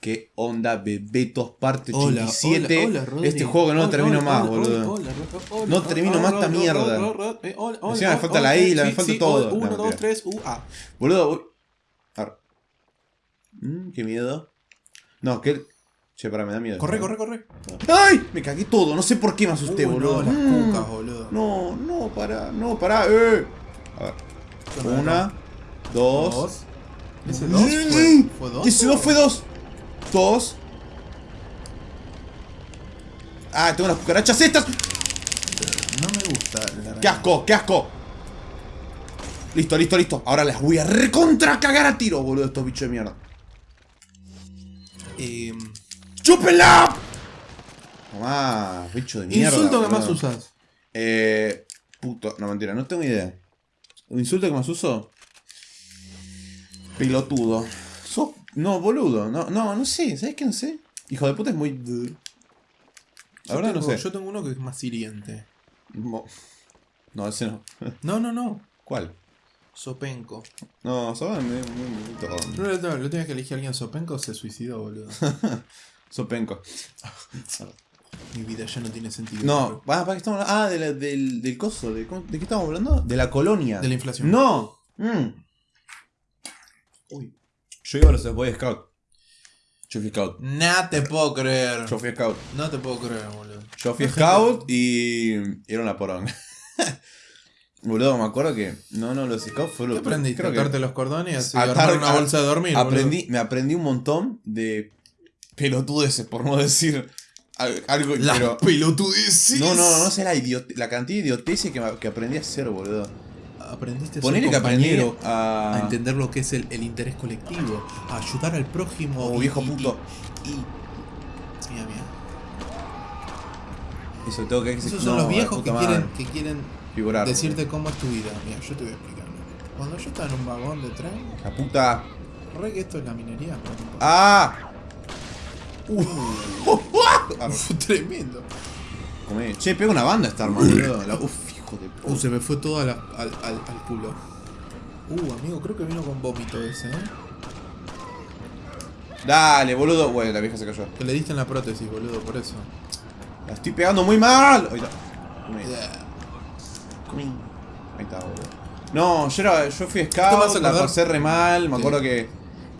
¿Qué onda, Bebetos? Parte 87. Hola, hola, hola, este juego no termino más, boludo. no termino más esta mierda. Encima me falta la isla, me falta todo. 1, 2, 3, U, A. Boludo, Mmm, qué miedo. No, que. Che, para, me da miedo. Corre, corre, eh. corre. ¡Ay! Me cagué todo, no sé por qué me asusté, boludo. No, las mm. cucas, boludo. No, no, pará, no, pará, eh. A ver. Una, dos. ¿Ese 2 fue 2? Ese 2 fue 2. Todos. Ah, tengo unas cucarachas estas. No me gusta. La ¡Qué asco! ¡Qué asco! Listo, listo, listo. Ahora les voy a recontra cagar a tiro, boludo, estos bichos de mierda. Em, eh... ¡Chúpela! Bicho de mierda. Insulto que más usas. Eh. Puto. No, mentira, no tengo idea. ¿Un insulto que más uso? Pilotudo. No, boludo. No, no, no sé. ¿Sabes qué no sé? Hijo de puta es muy. La Yo verdad no sé. Yo tengo uno que es más hiriente. Mo- No, ese no. No, no, no. ¿Cuál? Sopenco. No, Soben muy, muy. No le tengo, le tengo que elegir a alguien Sopenco se suicidó, boludo. Sopenco. Mi vida ya no tiene sentido. No, ah, ¿para qué estamos hablando? Ah, de la- del, del coso. De, ¿cómo- ¿De qué estamos hablando? De la colonia. De la inflación. No. Mm. Uy. Yo iba a los Boy Scout. Yo fui Scout. No te puedo creer. Yo fui Scout. No te puedo creer, boludo. Yo fui Scout y. era una poronga. Boludo, me acuerdo que. No, no, los Scouts fue ¿Qué aprendiste? creo que Atarte los cordones y Atar- una bolsa de dormir. aprendí, me aprendí un montón de pelotudeces, por no decir al- algo. boludo. Las pero, pelotudeces. no, no, no, no sé la, la cantidad de idioteces que, que aprendí a hacer, boludo. Aprendiste a ser que a. a entender lo que es el, el interés colectivo, a ayudar al prójimo. Oh, y- viejo y- puto. Y, y- Mira, mira. Eso tengo que Esos no, son los viejos que quieren, que quieren decirte cómo es tu vida. Mira, yo te voy a explicar. Cuando yo estaba en un vagón de tren, La puta. re que esto es la minería. ¡Ah! Uh. Tremendo. Che, pega una banda esta arma, boludo. La- Uf, hijo de Uh, se me fue todo a la- al, al, al culo. Uh, amigo, creo que vino con vómito ese, ¿eh? Dale, boludo. Bueno, la vieja se cayó. Que le diste en la prótesis, boludo, por eso. La estoy pegando muy mal. Ahí está. Ahí está, boludo. No, yo, era, yo fui ¿Te scout, la pasé re mal. Me Sí. acuerdo que,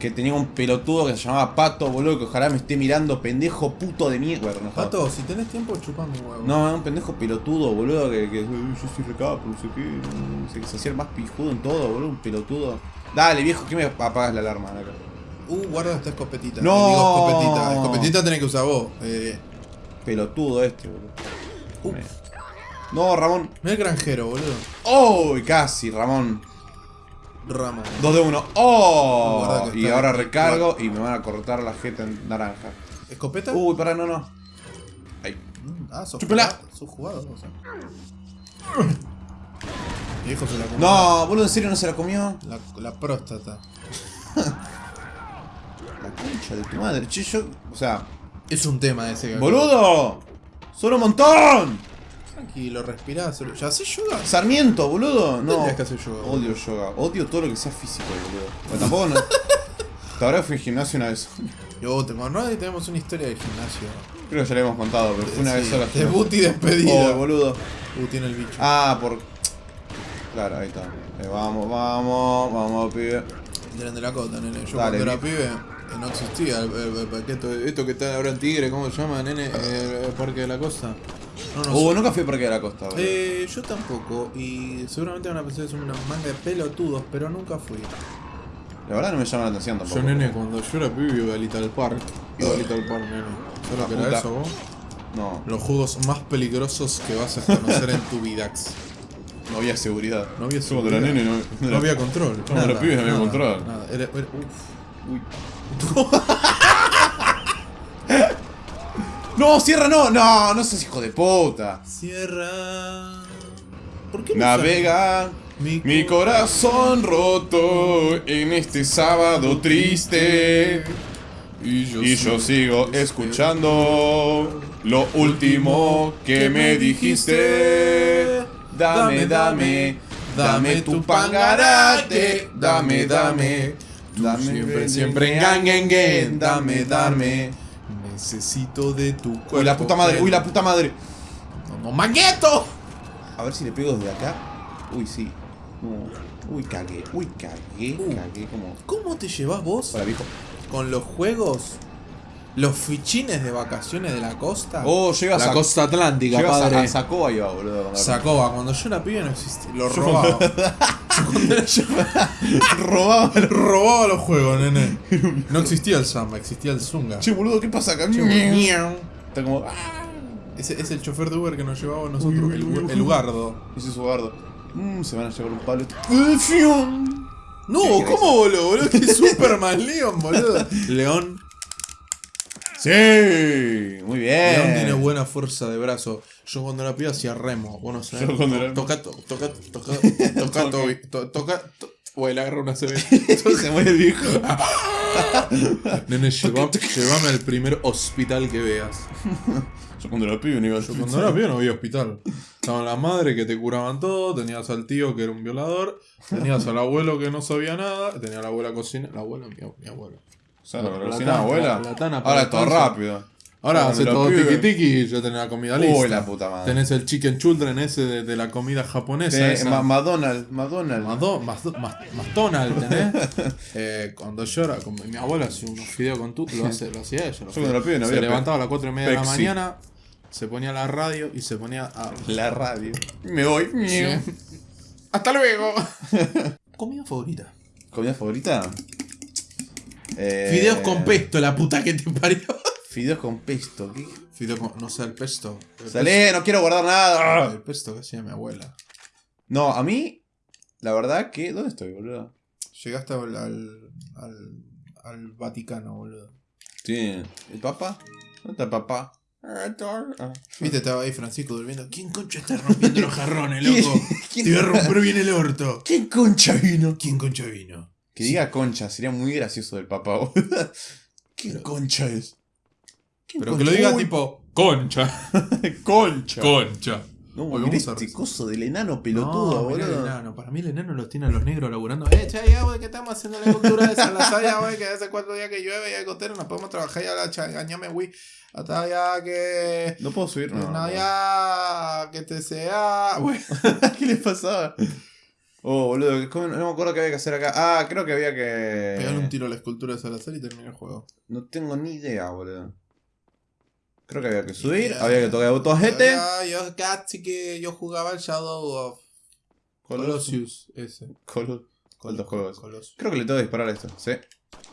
que tenía un pelotudo que se llamaba Pato, boludo, que ojalá me esté mirando, pendejo puto de mierda. No, Pato, si tenés tiempo, chupame un huevo. No, un pendejo pelotudo, boludo, que, que "Uy, yo soy recapo, no sé qué, no sé, que se hacía el más pijudo en todo, boludo, un pelotudo. Dale, viejo, que me apagas la alarma acá. Uh, guarda esta escopetita. No. Digo escopetita. Escopetita tenés que usar vos. Eh, Pelotudo este, boludo. uh, No, Ramón. mira el granjero, boludo. ¡Oh! Casi, Ramón. Ramón. Dos de uno. ¡Oh! Guarda que Y ahora recargo y me van a cortar la jeta en naranja. ¿Escopeta? Uy, pará, no, no. Ahí. Mm, Ah, sos jugado. Sos jugado, o sea. Viejo se la comió. No, boludo, ¿en serio no se la comió? La, la próstata. La concha de tu madre. Che, yo. O sea. Es un tema ese. ¡Boludo! ¡Son un montón! Tranquilo, respirá. solo- ¿Ya haces yoga? Sarmiento, boludo. No. Tendrías que hacer yoga, boludo. Odio yoga. Odio todo lo que sea físico, boludo. Pero tampoco no. Hasta ahora fui al gimnasio una vez. Yo, te y tenemos una historia del gimnasio. Creo que ya le hemos contado, pero fue una vez sola. Debut y despedida. Oh, boludo. Uh, tiene el bicho. Ah, por. Claro, ahí está. Eh, vamos, vamos, vamos, pibe. Tienen de la cota, nene. Yo Dale, cuando era pibe eh, no existía el, el- el paquete. Esto que está ahora en Tigre, ¿cómo se llama, nene? Eh, el Parque de la Costa. No, no Uh, sé. nunca fui a Parque de la Costa, boludo. Eh, yo tampoco. Y seguramente van a pensar que son una manga de pelotudos, pero nunca fui. La verdad no me llama la atención tampoco. Yo, nene, cuando yo era pibe iba a Little Park. Iba a Little Park, nene. ¿Sabes lo que era eso, vos? No, Los juegos más peligrosos que vas a conocer en tu vidax. no había seguridad. No había Yo seguridad. nene no, No había control. Cuando nada, era pibe no había control. Nada. Era, era- uf. Uy. No, cierra, no, no, no seas hijo de puta. Cierra. ¿Por qué no Navega Mi, mi corazón roto en este sábado triste. Y yo, Y yo sigo escuchando lo último que me dijiste. Dame, dame, dame tu pangarate. Dame, dame Dame, siempre, siempre Dame, dame. Necesito de tu cuerpo. Uy, la puta madre, uy, la puta madre. No, no, ¡Mangueto! A ver si le pego desde acá. Uy, sí. No. Uy, cagué, uy, cagué, Uh. cagué como... ¿Cómo te llevas vos Hola, viejo. con los juegos? Los fichines de vacaciones de la costa. Oh, llega la a costa atlántica, Llegas a, padre. a Sacoa iba, boludo. cuando- Sacoba, cuando yo era pibe no existía. Lo robaba. Robaba. robaba los juegos, nene. No existía el samba, existía el zunga. Che, boludo, ¿qué pasa acá? Está como... ah, Ese es el chofer de Uber que nos llevaba a nosotros, Uy, uy, el, uy, el Ugardo. Ese es. Mmm, se van a llevar un palo. No. ¿cómo boludo? boludo? Que Superman Leon, boludo. León. Sí, muy bien. León tiene buena fuerza de brazo. Yo cuando era pibe hacía remo. Bueno, ¿sabes? Yo cuando era- Toca, to- toca, toca, toca, to- to- toca. to- Güey, le agarra una CB. se muere viejo. Nene, llévame al primer hospital que veas. Yo cuando era pibe no iba a Yo cuando era pibe no había hospital. Estaban las madres que te curaban todo, tenías al tío que era un violador, tenías al abuelo que no sabía nada, tenía a la abuela cocina. La abuela, mi, mi abuela. Sea, la La abuela. la tana para Ahora es todo rápido. Ahora hace era todo tiki tiki y ya tenés la comida lista. Uy, la puta madre. Tenés el chicken children ese de, de la comida japonesa. Sí, esa. McDonald's, McDonald's. Mado- McDonald's, ¿tenés? eh, cuando llora, como mi abuela hacía unos fideos con tú, lo, hace, lo hacía ella. los Yo cuando era pibe no se levantaba a las 4 y media de la mañana, se ponía la radio y se ponía a. La radio. Me voy. Sí. ¡Hasta luego! Comida favorita. ¿Comida favorita? Eh, Fideos con pesto, la puta que te parió. Fideos con pesto. ¿Qué? Fideos con. No sé, el pesto. El Salé, no quiero guardar nada. el pesto que hacía mi abuela. No, a mí, la verdad que. ¿Dónde estoy, boludo? Llegaste al, al, al, al Vaticano, boludo. Sí. ¿El papá? ¿Dónde está el papá? Ah, ah. Viste, estaba ahí Francisco durmiendo. ¿Quién concha está rompiendo los jarrones, ¿Quién- loco? quién- Te voy a romper bien el orto. ¿Quién concha vino? ¿Quién concha vino? Que diga concha, sería muy gracioso del papá, boludo. ¿Quién Pero- concha es? ¿Quién Pero que lo diga Uy, tipo, concha, concha. concha. No, Hoy mirá a este coso del enano pelotudo, no, mirá el boludo. enano. Para mí el enano los tiene a los negros laburando. Eh, che, ya, güey, que estamos haciendo la cultura de Salasaya, güey, que hace cuatro días que llueve y hay gotero, no podemos trabajar ya la changañame, güey. Hasta ya que... No puedo subir, no. No, no. ya que te sea... Güey. ¿Qué le pasaba? Oh, boludo, ¿cómo- no me acuerdo qué había que hacer acá. Ah, creo que había que. Pegarle un tiro a la escultura de Salazar y termina el juego. No tengo ni idea, boludo. Creo que había que subir, había que tocar. Ya, Yo casi que yo jugaba el Shadow of Colossus. Ese. Colo- ¿Cuántos juegos? Colossus. Creo que le tengo que disparar a esto, ¿sí?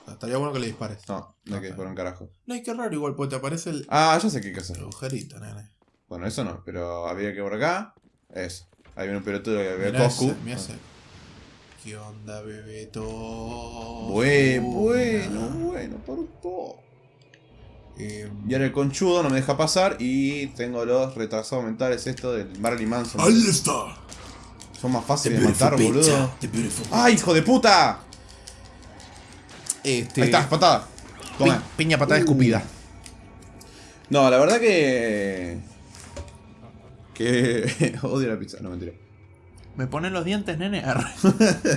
Estaría bueno que le dispares. No, no hay que disparar un carajo. No, hay que raro igual, porque te aparece el, Ah, ya sé qué hay que hacer. el agujerito, nene. Bueno, eso no, pero había que por acá. Eso. Ahí viene un pelotudo que ve Coscu. ¿Qué onda, bebeto? Bue- bueno, bueno, por un poco. Eh, Y ahora el conchudo no me deja pasar y tengo los retrasados mentales esto del Marilyn Manson. Ahí está. Son más fáciles de matar, pizza, boludo. ¡Ay, hijo de puta! Este, Ahí está, patada. Toma. Pi- piña patada Uh. escupida. No, la verdad que. Que. Odio la pizza, no mentira. Me ponen los dientes, nene.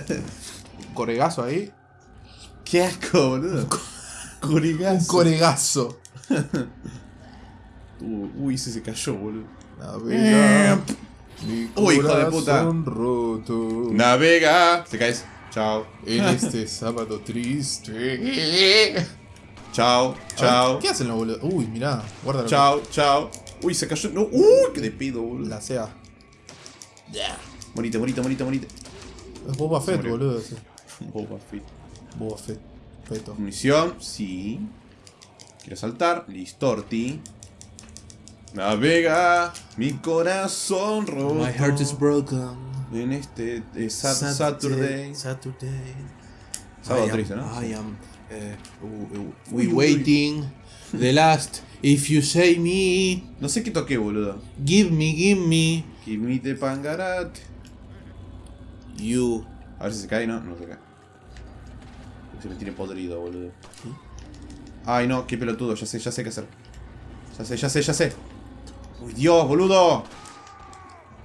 Coregazo ahí. Qué asco, boludo. Un Corigazo. coregazo. Uy, uy, ese se cayó, boludo. Navega. Mi Uy, hijo de puta. roto. Navega. Te caes. Chao. En este sábado triste. Chao. Chao. ¿Qué hacen los boludos? Uy, mirá. Guarda Chao, chao. Uy, se cayó. No, uy, qué de pedo, boludo. La sea. Morite, morite, morite, morite. Es Boba Fett, boludo. ese. Boba Fett. Boba Fett. Feto. Munición, sí. Quiero saltar. Listorti. Navega mi corazón roto. broken. En este eh, Sat- Saturday. Saturday. Sábado triste, ¿no? I am. eh, uh, uh, we uy, waiting. The last. If you say me. No sé qué toqué, boludo. Give me, give me. Give me the pangarat. You. A ver si se cae, no, no se cae. Se me tiene podrido, boludo. Ay, no, qué pelotudo, ya sé, ya sé qué hacer. Ya sé, ya sé, ya sé. Uy, Dios, boludo.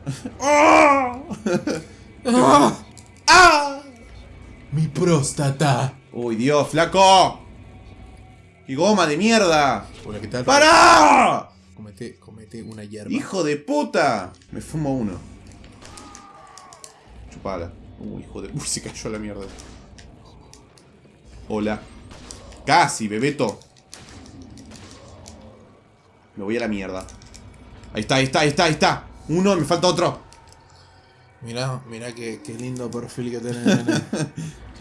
Mi próstata. Uy, Dios, flaco. ¡Y goma de mierda! Hola, ¿qué tal? ¡Para! Comete, comete una hierba. ¡Hijo de puta! Me fumo uno. Chupala. Uy, hijo de... Uy, se cayó la mierda. Hola. Casi, bebeto. Me voy a la mierda. Ahí está, ahí está, ahí está, ahí está. Uno, me falta otro. Mirá, mirá qué, qué lindo perfil que tenés.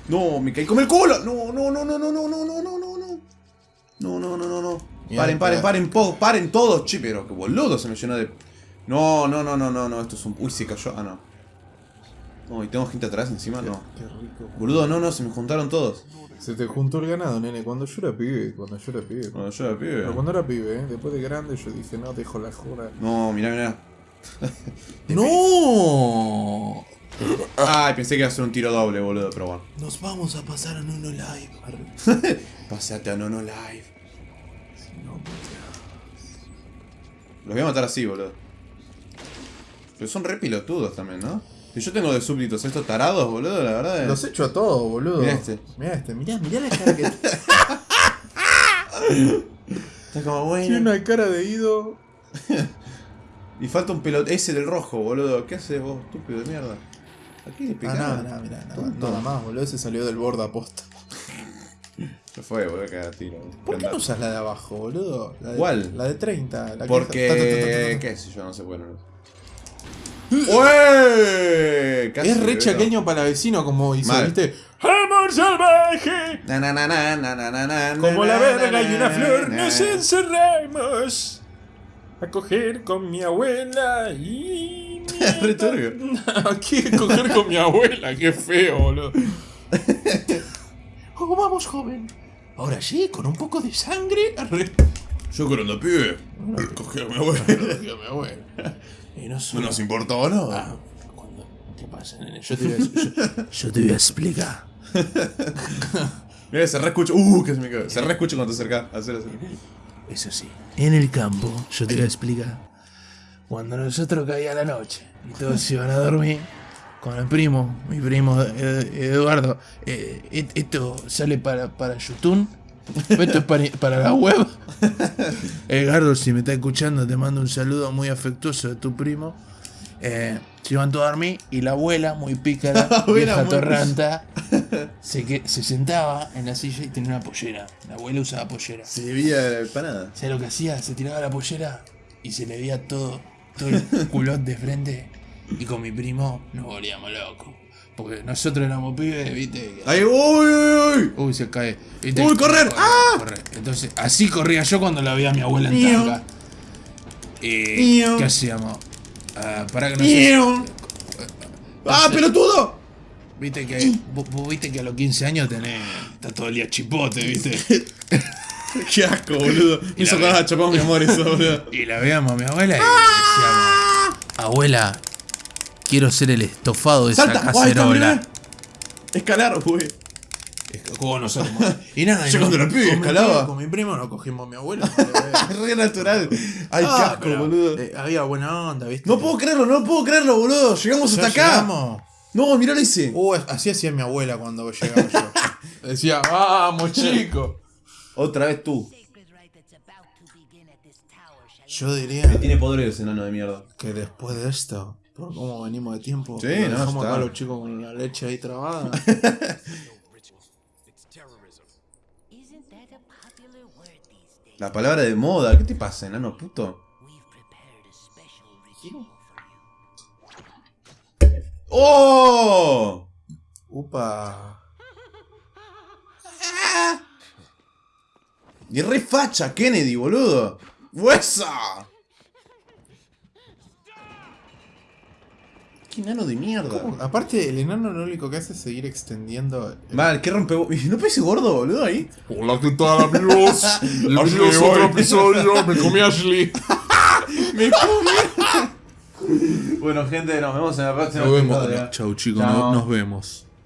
No, me caí con el culo. No, no, no, no, no, no, no, no, no, no, no. No, no, no. Mira, Paren, paren, paren, po- paren todos, che, pero que boludo se me llenó de. No, no, no, no, no, no, esto es un. Uy, se cayó. Ah, no. No, y tengo gente atrás encima, no. Qué rico. Boludo, no, no, se me juntaron todos. Se te juntó el ganado, nene. Cuando yo era pibe, cuando yo era pibe. Bueno, yo era pibe. Pero cuando era pibe, ¿eh? después de grande, yo dije, no, dejo la jura. No, mirá, mirá. ¡No! Ay, pensé que iba a ser un tiro doble, boludo, pero bueno. Nos vamos a pasar a Nuno Live. Arre. Pasate a Nono Live. No, Los voy a matar así, boludo. Pero son re pilotudos también, ¿no? Si yo tengo de súbditos estos tarados, boludo, la verdad es... Los echo a todos, boludo. Mirá este. Mirá este, mirá, mirá la cara que Está como tiene bueno. una cara de ido. Y falta un pelot... Ese del rojo, boludo. ¿Qué haces vos, estúpido de mierda? ¿A qué le Ah, pegás? nada, nada, mirá, nada, nada más, boludo. Ese salió del borde aposta. Se fue, boludo, que tiro. ¿Por qué no usas la de abajo, boludo? La de, ¿Cuál? La de 30. La que- Porque... ta, ta, ta, ta, ta. ¿Qué sé yo? No sé, bueno. ¡Ué! Casi, Es re chaqueño para vecino, como dice, Mal. ¿viste? ¡Amor salvaje! Na, na, na, na, na, na, na, na, Como la verga y una na, flor, na. nos encerramos a coger con mi abuela y... Re turbio. ¿Qué coger con mi abuela? Qué feo, boludo. Oh, vamos, joven. Ahora sí, con un poco de sangre. Arre. Yo cuando pibe, cogí a mi abuela. Cogí a mi abuela. Y no No solo... nos importaba nada. Ah, cuando- ¿Qué pasa, nene? Yo te voy a, yo- yo te voy a explicar. Mira, se reescucha. Uh, que se me cae. Se reescucha cuando te acercas. Hacer así. Eso sí, en el campo, yo te voy a explicar. Cuando nosotros caía la noche y todos se iban a dormir, con el primo, mi primo eh, Eduardo, eh, esto sale para, para YouTube, esto es para, para la web. Edgardo, si me está escuchando, te mando un saludo muy afectuoso de tu primo. Eh, se iban todos a dormir y la abuela, muy pícara, Abuela vieja muy- torranta, se, que, se sentaba en la silla y tenía una pollera. La abuela usaba pollera. Se veía la empanada. ¿Sabes lo que hacía? Se tiraba la pollera y se le veía todo, todo el culot de frente. Y con mi primo nos volvíamos locos. Porque nosotros éramos pibes, viste. ¡Ay, uy, uy, uy! Uy, se cae. ¿viste? Uy, correr. Corre, ¡Ah! corre. Entonces, así corría yo cuando la veía a mi abuela en tanga. Y, Miau. ¿Qué hacíamos? Ah, para que no se... ¡Miau! ¡Ah, pelotudo! Viste que, vos, vos viste que a los 15 años tenés... Está todo el día chipote, viste. ¡Qué asco, boludo! Me Y hizo la acordar ve- a Chapón, mi amor, eso, boludo. Y la veíamos a mi abuela y decíamos, abuela, quiero ser el estofado de esa ¡Salta! ¡Guay, está, cacerola. mirá! Escalar, güey. ¿Cómo no sabemos? Y nada, Yo y cuando era pibe escalaba. Con mi primo nos cogimos a mi abuela. Es re natural. ¡Ay, qué Ah, asco, pero, boludo! eh, había buena onda, ¿viste? No puedo creerlo, no puedo creerlo, boludo. Llegamos Ya hasta acá. llegamos. No, mirá lo hice. Uh, así hacía mi abuela cuando llegaba yo. Decía, vamos, chico. Otra vez tú. Yo diría Tiene poderes, enano de mierda. que después de esto, por cómo venimos de tiempo, Sí, no, dejamos está. acá a los chicos con la leche ahí trabada. La palabra de moda. ¿Qué te pasa, enano puto? ¡Oh! Upa. Y re facha, Kennedy, boludo. ¡Huesa! ¡Qué enano de mierda! Aparte, el enano lo único que hace es seguir extendiendo. el- Mal, qué rompe... ¿No parece gordo, boludo, ahí? Hola, ¿qué tal amigos? Bienvenidos a Ashley, otro episodio, me comí Ashley. ¡Me comí! bueno, gente, nos vemos en la próxima. Nos vemos. Chau chicos, nos vemos.